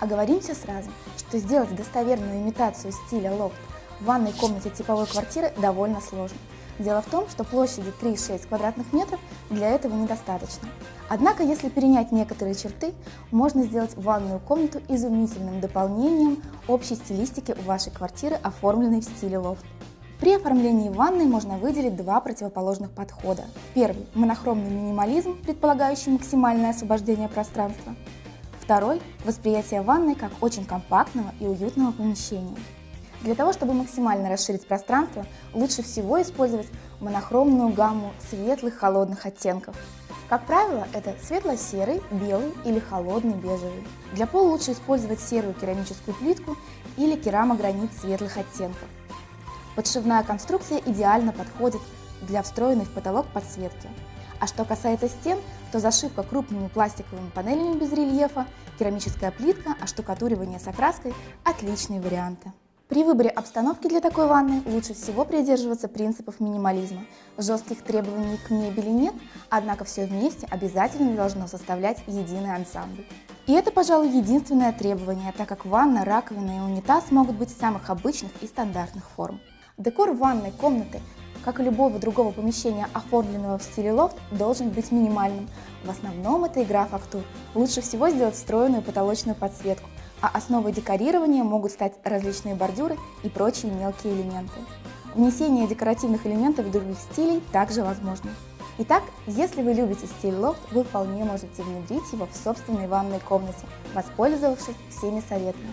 Оговоримся сразу, что сделать достоверную имитацию стиля лофт в ванной комнате типовой квартиры довольно сложно. Дело в том, что площади 3-6 квадратных метров для этого недостаточно. Однако, если перенять некоторые черты, можно сделать ванную комнату изумительным дополнением общей стилистики вашей квартиры, оформленной в стиле лофт. При оформлении ванной можно выделить два противоположных подхода. Первый – монохромный минимализм, предполагающий максимальное освобождение пространства. Второй – восприятие ванной как очень компактного и уютного помещения. Для того, чтобы максимально расширить пространство, лучше всего использовать монохромную гамму светлых холодных оттенков. Как правило, это светло-серый, белый или холодный бежевый. Для пола лучше использовать серую керамическую плитку или керамогранит светлых оттенков. Подшивная конструкция идеально подходит для встроенной в потолок подсветки. А что касается стен, то зашивка крупными пластиковыми панелями без рельефа, керамическая плитка, оштукатуривание с окраской – отличные варианты. При выборе обстановки для такой ванны лучше всего придерживаться принципов минимализма. Жестких требований к мебели нет, однако все вместе обязательно должно составлять единый ансамбль. И это, пожалуй, единственное требование, так как ванна, раковина и унитаз могут быть самых обычных и стандартных форм. Декор ванной комнаты, как и любого другого помещения, оформленного в стиле лофт, должен быть минимальным. В основном это игра фактур. Лучше всего сделать встроенную потолочную подсветку, а основой декорирования могут стать различные бордюры и прочие мелкие элементы. Внесение декоративных элементов других стилей также возможно. Итак, если вы любите стиль лофт, вы вполне можете внедрить его в собственной ванной комнате, воспользовавшись всеми советами.